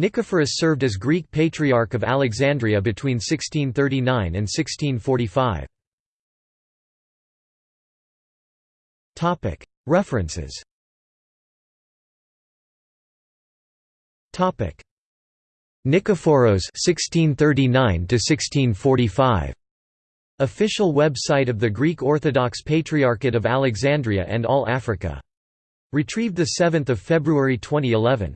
Nicephorus served as Greek Patriarch of Alexandria between 1639 and 1645. References Nikephoros 1639 to 1645 Official website of the Greek Orthodox Patriarchate of Alexandria and All Africa. Retrieved 7 February 2011.